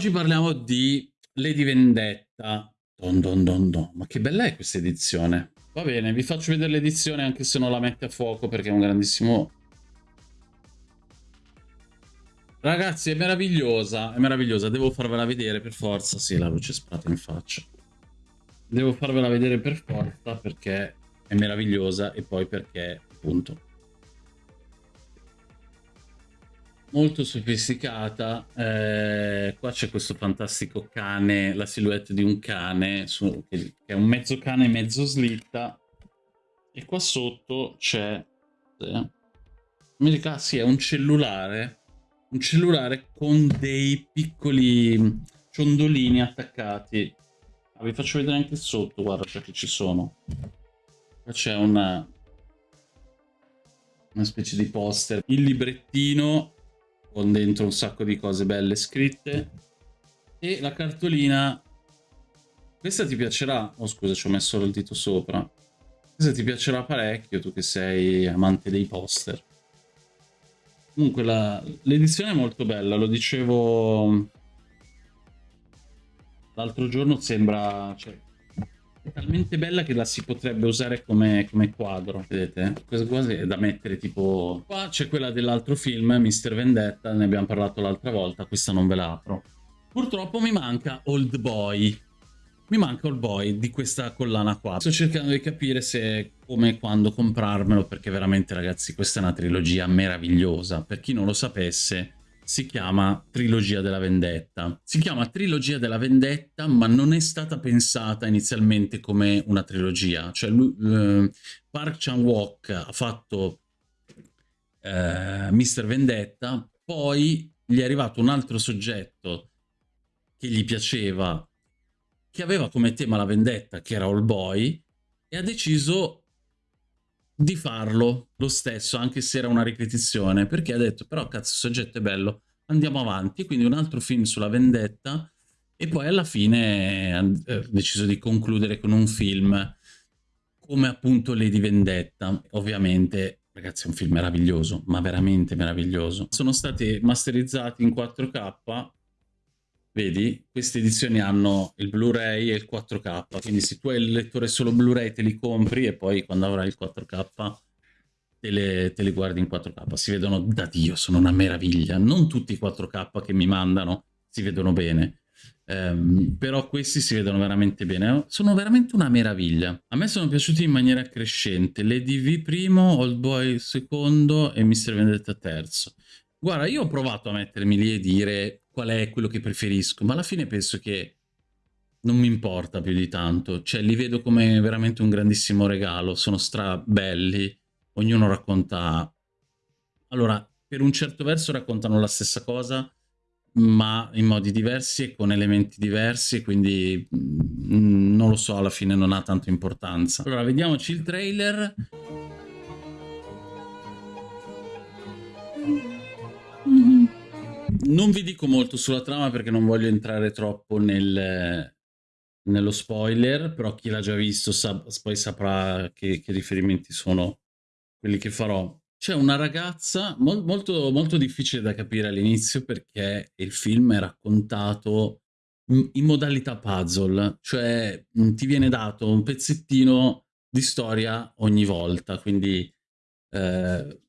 Oggi parliamo di Lady Vendetta. Don don don don. Ma che bella è questa edizione. Va bene, vi faccio vedere l'edizione anche se non la mette a fuoco perché è un grandissimo... Ragazzi, è meravigliosa, è meravigliosa. Devo farvela vedere per forza. Sì, la luce sparata in faccia. Devo farvela vedere per forza perché è meravigliosa e poi perché, appunto, molto sofisticata. Eh, qua c'è questo fantastico cane, la silhouette di un cane, su, che, è un mezzo cane mezzo slitta. E qua sotto c'è... Eh, dica, sì, è un cellulare. Un cellulare con dei piccoli ciondolini attaccati. Ah, vi faccio vedere anche sotto, guarda perché ci sono. Qua c'è una, una specie di poster. Il librettino con dentro un sacco di cose belle scritte. E la cartolina. Questa ti piacerà? Oh scusa ci ho messo il dito sopra. Questa ti piacerà parecchio tu che sei amante dei poster. Comunque l'edizione è molto bella lo dicevo l'altro giorno sembra cioè, è talmente bella che la si potrebbe usare come, come quadro, vedete? Questa cosa è da mettere tipo... Qua c'è quella dell'altro film, Mr. Vendetta, ne abbiamo parlato l'altra volta, questa non ve la apro. Purtroppo mi manca Old Boy. Mi manca Old Boy di questa collana qua. Sto cercando di capire se come e quando comprarmelo, perché veramente ragazzi questa è una trilogia meravigliosa. Per chi non lo sapesse, si chiama Trilogia della Vendetta. Si chiama Trilogia della Vendetta, ma non è stata pensata inizialmente come una trilogia. Cioè, lui, eh, Park Chan-wook ha fatto eh, Mr. Vendetta, poi gli è arrivato un altro soggetto che gli piaceva, che aveva come tema la vendetta, che era All Boy, e ha deciso di farlo lo stesso, anche se era una ripetizione, perché ha detto, però cazzo, il soggetto è bello, andiamo avanti, quindi un altro film sulla vendetta, e poi alla fine ha deciso di concludere con un film come appunto Lady Vendetta. Ovviamente, ragazzi, è un film meraviglioso, ma veramente meraviglioso. Sono stati masterizzati in 4K, Vedi, queste edizioni hanno il Blu-ray e il 4K, quindi se tu hai il lettore solo Blu-ray te li compri e poi quando avrai il 4K te, le, te li guardi in 4K. Si vedono da Dio, sono una meraviglia. Non tutti i 4K che mi mandano si vedono bene, um, però questi si vedono veramente bene. Sono veramente una meraviglia. A me sono piaciuti in maniera crescente. L'EDV primo, Old Boy secondo e Mr. Vendetta terzo. Guarda, io ho provato a mettermi lì e dire qual è quello che preferisco, ma alla fine penso che non mi importa più di tanto. Cioè, li vedo come veramente un grandissimo regalo, sono strabelli, ognuno racconta... Allora, per un certo verso raccontano la stessa cosa, ma in modi diversi e con elementi diversi, quindi mm, non lo so, alla fine non ha tanto importanza. Allora, vediamoci il trailer. Non vi dico molto sulla trama perché non voglio entrare troppo nel, nello spoiler, però chi l'ha già visto sa, poi saprà che, che, riferimenti sono quelli che farò. C'è una ragazza mo molto, molto difficile da capire all'inizio perché il film è raccontato in modalità puzzle, cioè ti viene dato un pezzettino di storia ogni volta, quindi eh,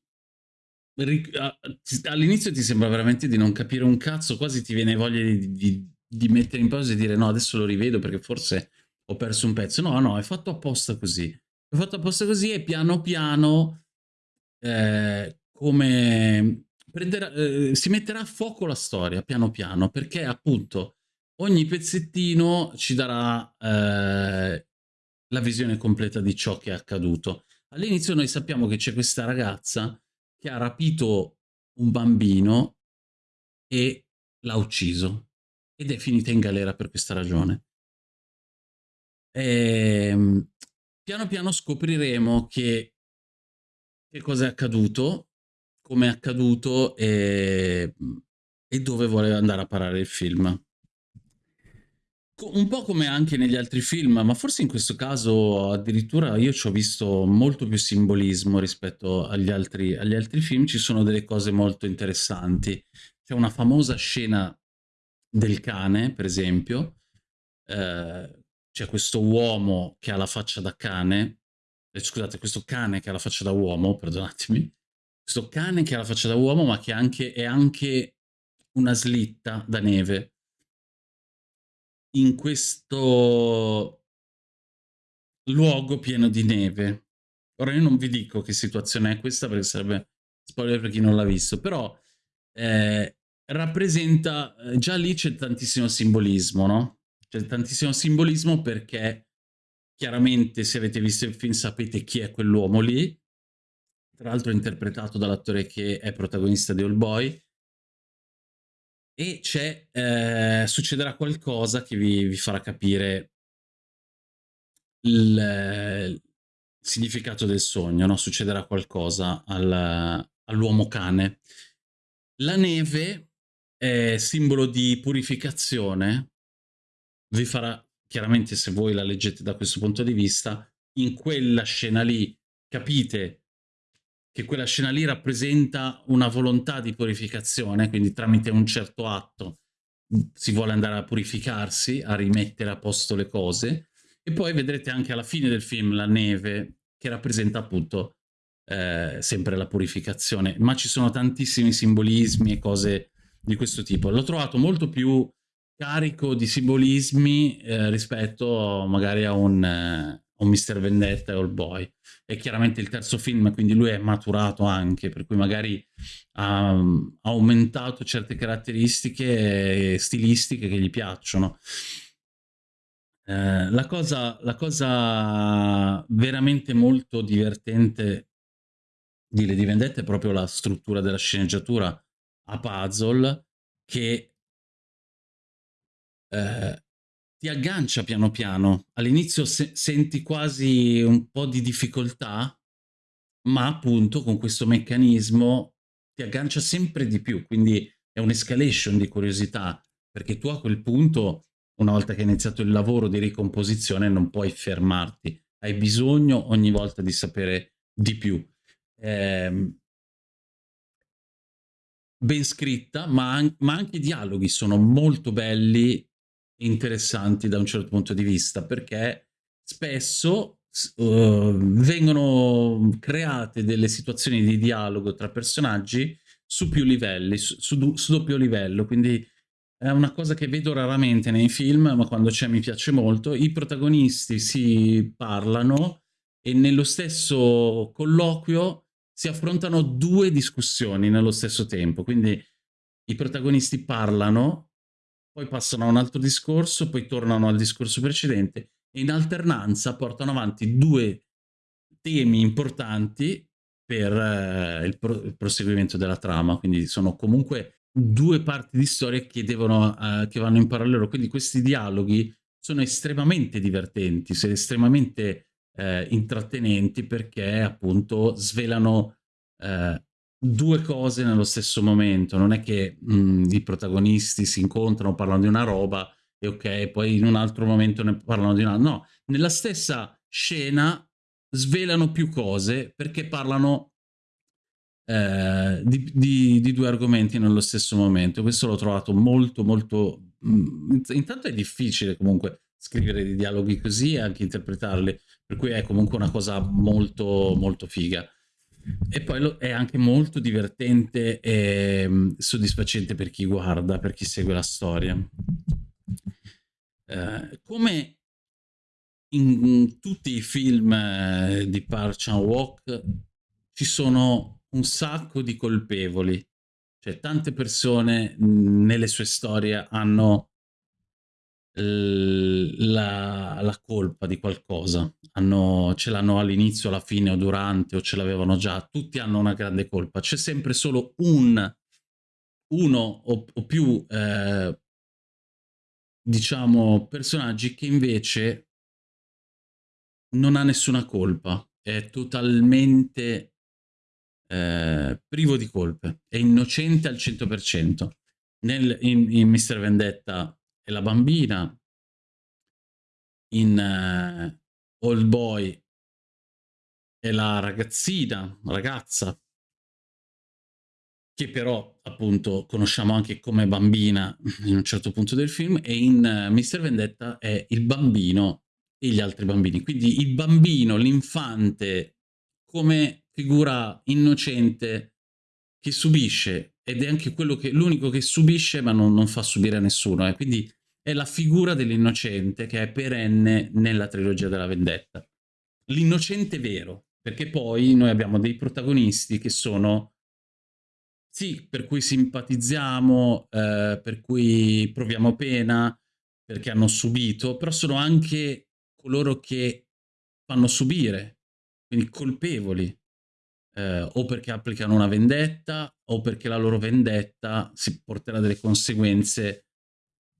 all'inizio ti sembra veramente di non capire un cazzo, quasi ti viene voglia di, di, di, mettere in pausa e dire no, adesso lo rivedo perché forse ho perso un pezzo. No, no, è fatto apposta così. È fatto apposta così e piano piano eh, come prenderà, eh, si metterà a fuoco la storia, piano piano, perché appunto ogni pezzettino ci darà eh, la visione completa di ciò che è accaduto. All'inizio noi sappiamo che c'è questa ragazza che ha rapito un bambino e l'ha ucciso ed è finita in galera per questa ragione. E, ehm, piano piano scopriremo che, che cosa è accaduto, come è accaduto e, e dove vuole andare a parare il film un po' come anche negli altri film, ma forse in questo caso addirittura io ci ho visto molto più simbolismo rispetto agli altri, agli altri film, ci sono delle cose molto interessanti. C'è una famosa scena del cane, per esempio, eh, c'è questo uomo che ha la faccia da cane, eh, scusate, questo cane che ha la faccia da uomo, perdonatemi, questo cane che ha la faccia da uomo ma che anche, è anche una slitta da neve. In questo luogo pieno di neve. Ora io non vi dico che situazione è questa perché sarebbe spoiler per chi non l'ha visto, però eh, rappresenta, eh, già lì c'è tantissimo simbolismo, no? C'è tantissimo simbolismo perché chiaramente se avete visto il film sapete chi è quell'uomo lì, tra l'altro interpretato dall'attore che è protagonista di All Boy, e c'è, eh, succederà qualcosa che vi, vi farà capire il, il, significato del sogno, no? succederà qualcosa al, all'uomo cane. La neve è simbolo di purificazione, vi farà, chiaramente se voi la leggete da questo punto di vista, in quella scena lì capite che quella scena lì rappresenta una volontà di purificazione, quindi tramite un certo atto si vuole andare a purificarsi, a rimettere a posto le cose, e poi vedrete anche alla fine del film la neve che rappresenta appunto eh, sempre la purificazione, ma ci sono tantissimi simbolismi e cose di questo tipo. L'ho trovato molto più carico di simbolismi eh, rispetto magari a un, eh, un Mr. Vendetta e All Boy. È chiaramente il terzo film, quindi lui è maturato anche, per cui magari ha aumentato certe caratteristiche stilistiche che gli piacciono. Eh, la, cosa, la cosa veramente molto divertente di Lady Vendetta è proprio la struttura della sceneggiatura a puzzle che eh, ti aggancia piano piano. All'inizio se senti quasi un po' di difficoltà, ma appunto con questo meccanismo ti aggancia sempre di più, quindi è un'escalation di curiosità, perché tu a quel punto, una volta che hai iniziato il lavoro di ricomposizione, non puoi fermarti, hai bisogno ogni volta di sapere di più. Eh, ben scritta, ma, an ma anche i dialoghi sono molto belli interessanti da un certo punto di vista, perché spesso uh, vengono create delle situazioni di dialogo tra personaggi su più livelli, su, su, su doppio livello, quindi è una cosa che vedo raramente nei film, ma quando c'è mi piace molto. I protagonisti si parlano e nello stesso colloquio si affrontano due discussioni nello stesso tempo, quindi i protagonisti parlano poi passano a un altro discorso, poi tornano al discorso precedente e in alternanza portano avanti due temi importanti per eh, il, pro il, proseguimento della trama, quindi sono comunque due parti di storia che, devono, eh, che vanno in parallelo, quindi questi dialoghi sono estremamente divertenti, sono estremamente eh, intrattenenti perché appunto svelano eh, due cose nello stesso momento, non è che mh, mhmm, i protagonisti si incontrano, parlano di una roba e ok, poi in un altro momento ne parlano di una... No, nella stessa scena svelano più cose perché parlano eh, di, di, di, due argomenti nello stesso momento. Questo l'ho trovato molto, molto... Mh, intanto è difficile comunque scrivere dei dialoghi così e anche interpretarli, per cui è comunque una cosa molto, molto figa. E poi è anche molto divertente e mm, soddisfacente per chi guarda, per chi segue la storia. Eh, come in tutti i film eh, di Park Chan-wook ci sono un sacco di colpevoli, cioè tante persone mm, nelle sue storie hanno la, la, colpa di qualcosa, hanno, ce l'hanno all'inizio, alla fine o durante o ce l'avevano già, tutti hanno una grande colpa, c'è sempre solo un, uno o, o più, eh, diciamo, personaggi che invece non ha nessuna colpa, è totalmente eh, privo di colpe, è innocente al 100%. Nel, in, in Mr. Vendetta e la bambina, in uh, Old Boy e la ragazzina, ragazza, che però appunto conosciamo anche come bambina in un certo punto del film, e in uh, Mr. Vendetta è il bambino e gli altri bambini. Quindi il bambino, l'infante, come figura innocente che subisce, ed è anche quello che l'unico che subisce ma non, non fa subire a nessuno. Eh. Quindi è la figura dell'innocente che è perenne nella trilogia della vendetta. L'innocente vero, perché poi noi abbiamo dei protagonisti che sono sì, per cui simpatizziamo, eh, per cui proviamo pena, perché hanno subito, però sono anche coloro che fanno subire, quindi colpevoli, eh, o perché applicano una vendetta, o perché la loro vendetta si porterà delle conseguenze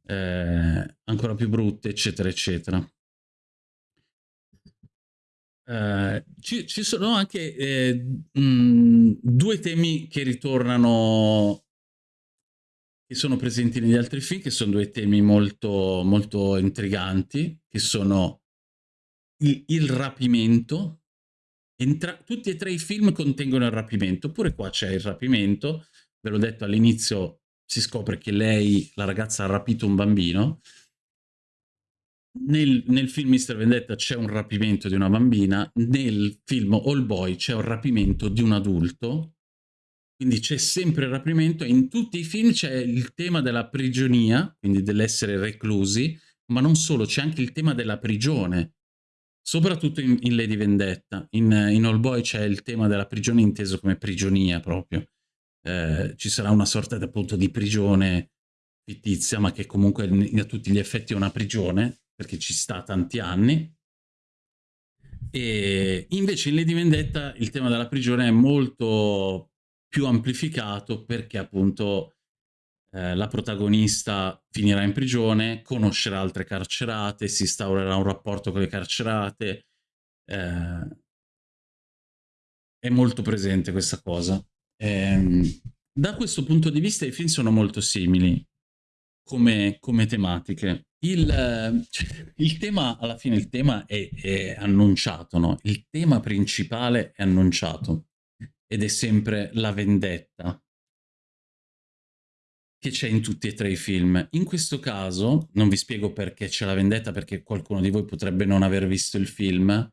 eh, ancora più brutte, eccetera, eccetera. Uh, ci, ci, sono anche eh, mh, due temi che ritornano, che sono presenti negli altri film, che sono due temi molto, molto intriganti, che sono il, il rapimento. Entra tutti e tre i film contengono il rapimento, pure qua c'è il rapimento, ve l'ho detto all'inizio, si scopre che lei, la ragazza, ha rapito un bambino, nel, nel, film Mister Vendetta c'è un rapimento di una bambina, nel film All Boy c'è un rapimento di un adulto, quindi c'è sempre il rapimento, in tutti i film c'è il tema della prigionia, quindi dell'essere reclusi, ma non solo, c'è anche il tema della prigione, soprattutto in, in Lady Vendetta. In, in All Boy c'è il tema della prigione inteso come prigionia proprio. Eh, ci sarà una sorta appunto di prigione fittizia, ma che comunque a tutti gli effetti è una prigione, perché ci sta tanti anni. E invece in Lady Vendetta il tema della prigione è molto più amplificato perché appunto eh, la protagonista finirà in prigione, conoscerà altre carcerate, si instaurerà un rapporto con le carcerate. Eh, è molto presente questa cosa. Eh, da questo punto di vista i film sono molto simili come, come tematiche. Il, cioè, il, tema, alla fine, il tema è, è annunciato, no? Il tema principale è annunciato ed è sempre la vendetta che c'è in tutti e tre i film. In questo caso, non vi spiego perché c'è la vendetta, perché qualcuno di voi potrebbe non aver visto il film.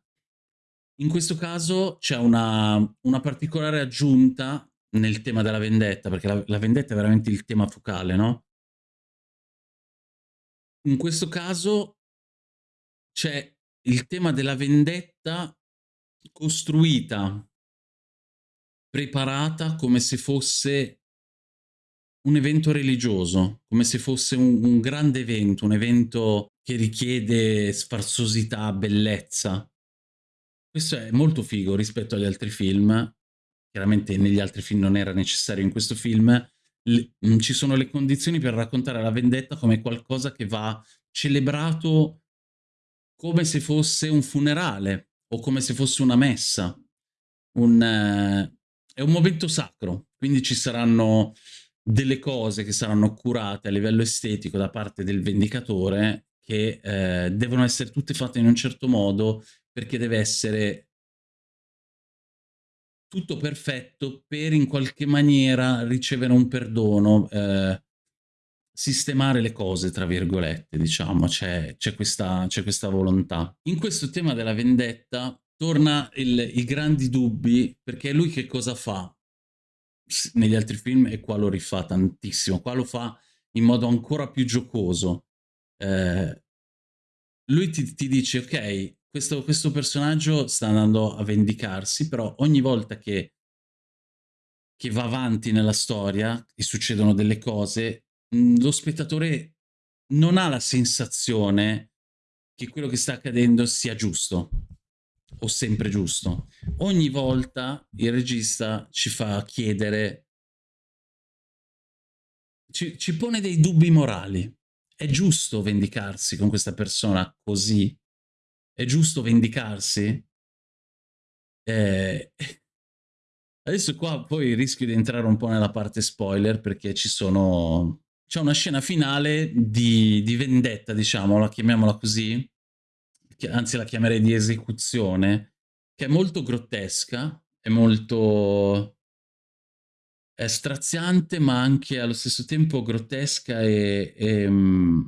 In questo caso c'è una, una particolare aggiunta nel tema della vendetta, perché la, la vendetta è veramente il tema focale, no? In questo caso c'è il tema della vendetta costruita, preparata come se fosse un evento religioso, come se fosse un, un grande evento, un evento che richiede sfarzosità, bellezza. Questo è molto figo rispetto agli altri film. Chiaramente negli altri film non era necessario, in questo film le, mm, ci sono le condizioni per raccontare la vendetta come qualcosa che va celebrato come se fosse un funerale o come se fosse una messa. Un, eh, è un momento sacro, quindi ci saranno delle cose che saranno curate a livello estetico da parte del vendicatore che eh, devono essere tutte fatte in un certo modo perché deve essere tutto perfetto per in qualche maniera ricevere un perdono, eh, sistemare le cose, tra virgolette, diciamo, c'è questa, questa, volontà. In questo tema della vendetta torna il, i grandi dubbi, perché lui che cosa fa negli altri film e qua lo rifà tantissimo, qua lo fa in modo ancora più giocoso. Eh, lui ti, ti dice, ok, questo, questo personaggio sta andando a vendicarsi, però ogni volta che, che va avanti nella storia e succedono delle cose, mh, lo spettatore non ha la sensazione che quello che sta accadendo sia giusto o sempre giusto. Ogni volta il regista ci fa chiedere, ci, ci pone dei dubbi morali. È giusto vendicarsi con questa persona così? è giusto vendicarsi? Eh, adesso qua poi rischio di entrare un po' nella parte spoiler perché ci sono... C'è una scena finale di, di vendetta, diciamo, la chiamiamola così, anzi la chiamerei di esecuzione, che è molto grottesca, è molto... è straziante ma anche allo stesso tempo grottesca e, e, mm,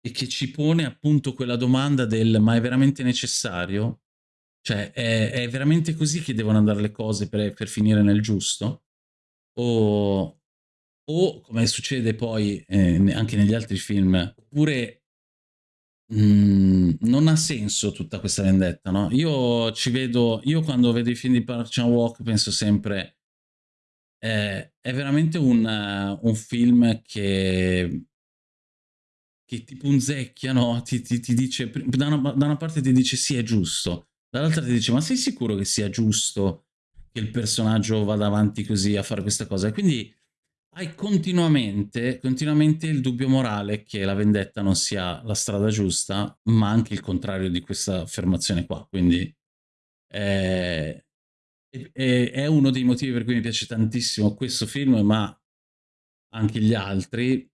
e che ci pone appunto quella domanda del ma è veramente necessario? Cioè è, è veramente così che devono andare le cose per, per finire nel giusto? O, o come succede poi eh, anche negli altri film, oppure mm, non ha senso tutta questa vendetta, no? Io ci vedo, io quando vedo i film di Park Chan-wook penso sempre eh, è veramente un, uh, un film che che ti punzecchia, no? Ti, ti, ti dice, da una, da una, parte ti dice sì è giusto, dall'altra ti dice ma sei sicuro che sia giusto che il personaggio vada avanti così a fare questa cosa? E quindi hai continuamente, continuamente il dubbio morale che la vendetta non sia la strada giusta, ma anche il contrario di questa affermazione qua. Quindi è, è, è uno dei motivi per cui mi piace tantissimo questo film, ma anche gli altri,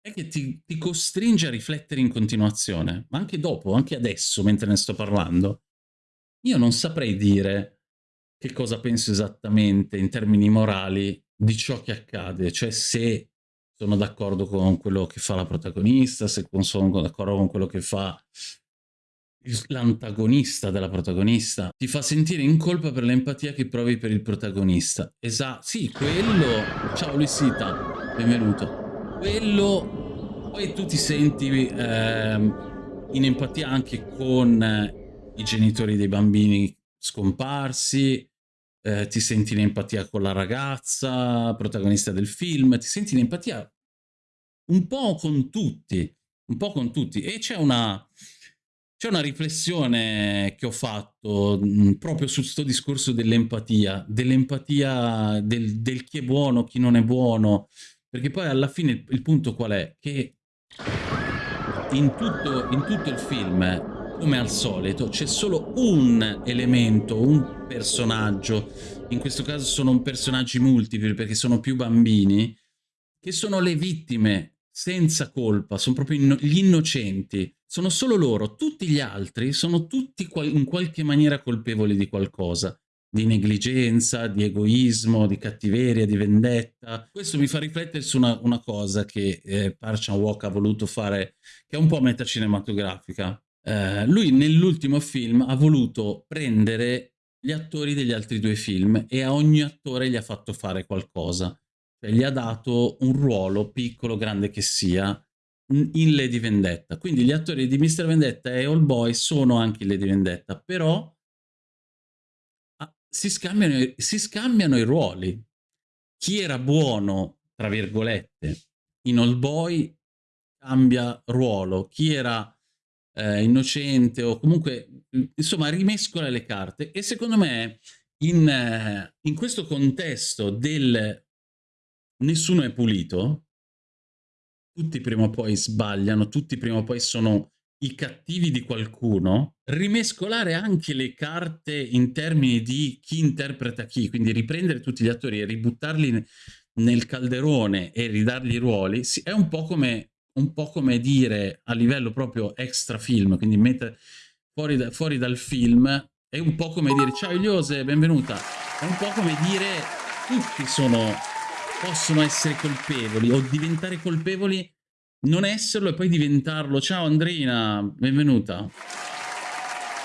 è che ti, ti, costringe a riflettere in continuazione, ma anche dopo, anche adesso, mentre ne sto parlando. Io non saprei dire che cosa penso esattamente in termini morali di ciò che accade, cioè se sono d'accordo con quello che fa la protagonista, se sono d'accordo con quello che fa l'antagonista della protagonista, ti fa sentire in colpa per l'empatia che provi per il protagonista. Esatto, sì, quello... Ciao Luisita, benvenuto. Quello... Poi tu ti senti eh, in empatia anche con eh, i genitori dei bambini scomparsi, eh, ti senti in empatia con la ragazza, protagonista del film, ti senti in empatia un po' con tutti, un po' con tutti. E c'è una, c'è una riflessione che ho fatto mh, proprio su questo discorso dell'empatia, dell'empatia del, del, chi è buono, chi non è buono, perché poi alla fine il, il punto qual è? Che in tutto, in tutto il film come al solito c'è solo un elemento, un personaggio, in questo caso sono personaggi multipli perché sono più bambini, che sono le vittime senza colpa, sono proprio inno gli innocenti, sono solo loro, tutti gli altri sono tutti qual in qualche maniera colpevoli di qualcosa, di negligenza, di egoismo, di cattiveria, di vendetta. Questo mi fa riflettere su una, una cosa che eh, Park Chan-wook ha voluto fare, che è un po' metacinematografica, eh, lui nell'ultimo film ha voluto prendere gli attori degli altri due film e a ogni attore gli ha fatto fare qualcosa. Cioè, gli ha dato un ruolo, piccolo, grande che sia, in Lady Vendetta. Quindi gli attori di Mr. Vendetta e All Boy sono anche in Lady Vendetta, però si, scambiano, si scambiano i ruoli. Chi era buono, tra virgolette, in All Boy cambia ruolo. Chi era eh, innocente o comunque, insomma, rimescola le carte. E secondo me in, eh, in questo contesto del nessuno è pulito, tutti prima o poi sbagliano, tutti prima o poi sono i cattivi di qualcuno, rimescolare anche le carte in termini di chi interpreta chi, quindi riprendere tutti gli attori e ributtarli nel calderone e ridargli i ruoli, è un po' come un po' come dire a livello proprio extra film, quindi mettere fuori, da, fuori dal film, è un po' come dire ciao Iliose, benvenuta, è un po' come dire tutti sono, possono essere colpevoli o diventare colpevoli, non esserlo e poi diventarlo, ciao Andrina, benvenuta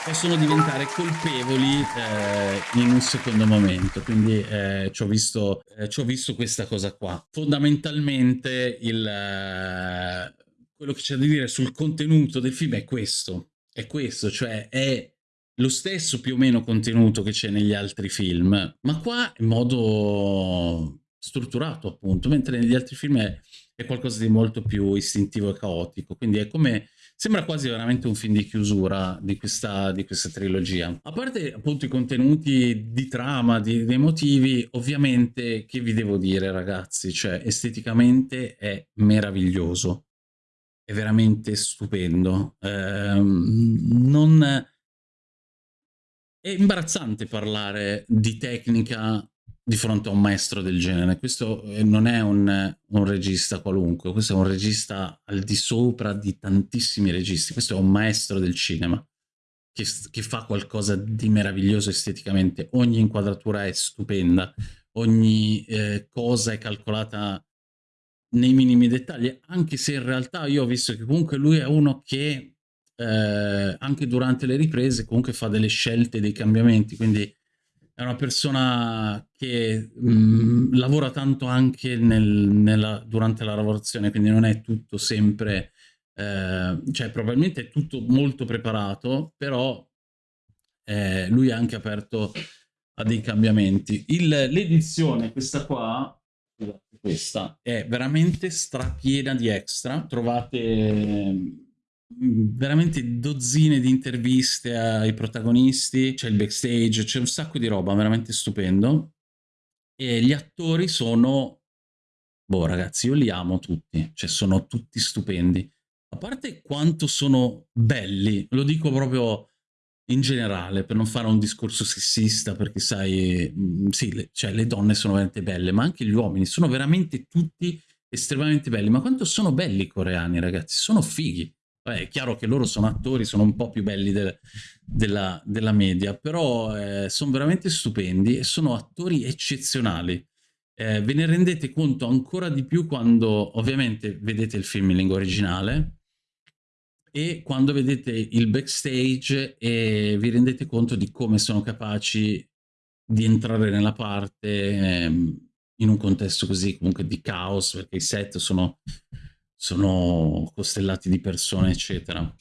possono diventare colpevoli eh, in un secondo momento. Quindi eh, ci, ho visto, eh, ci ho visto questa cosa qua. Fondamentalmente il, eh, quello che c'è da dire sul contenuto del film è questo. È questo, cioè è lo stesso più o meno contenuto che c'è negli altri film, ma qua in modo strutturato appunto, mentre negli altri film è, è qualcosa di molto più istintivo e caotico. Quindi è come Sembra quasi veramente un film di chiusura di questa, di questa trilogia. A parte appunto i contenuti di trama, di, di motivi, ovviamente che vi devo dire ragazzi, cioè esteticamente è meraviglioso, è veramente stupendo. Eh, non... È imbarazzante parlare di tecnica di fronte a un maestro del genere. Questo eh, non è un, un, regista qualunque, questo è un regista al di sopra di tantissimi registi, questo è un maestro del cinema che, che fa qualcosa di meraviglioso esteticamente, ogni inquadratura è stupenda, ogni eh, cosa è calcolata nei minimi dettagli, anche se in realtà io ho visto che comunque lui è uno che eh, anche durante le riprese comunque fa delle scelte, dei cambiamenti, quindi è una persona che mh, mm, lavora tanto anche nel, nella, durante la lavorazione, quindi non è tutto sempre, eh, cioè probabilmente è tutto molto preparato, però eh, lui è anche aperto a dei cambiamenti. l'edizione, questa qua, questa, è veramente strapiena di extra, trovate Veramente dozzine di interviste ai protagonisti, c'è il backstage, c'è un sacco di roba, veramente stupendo. E gli attori sono, boh ragazzi, io li amo tutti, cioè sono tutti stupendi. A parte quanto sono belli, lo dico proprio in generale, per non fare un discorso sessista, perché sai, mm, sì, le, cioè le donne sono veramente belle, ma anche gli uomini sono veramente tutti estremamente belli. Ma quanto sono belli i coreani, ragazzi? Sono fighi. Beh, è chiaro che loro sono attori, sono un po' più belli del, della, della, media, però eh, sono veramente stupendi e sono attori eccezionali. Eh, ve ne rendete conto ancora di più quando ovviamente vedete il film in lingua originale e quando vedete il backstage e vi rendete conto di come sono capaci di entrare nella parte eh, in un contesto così comunque di caos, perché i set sono sono costellati di persone, eccetera.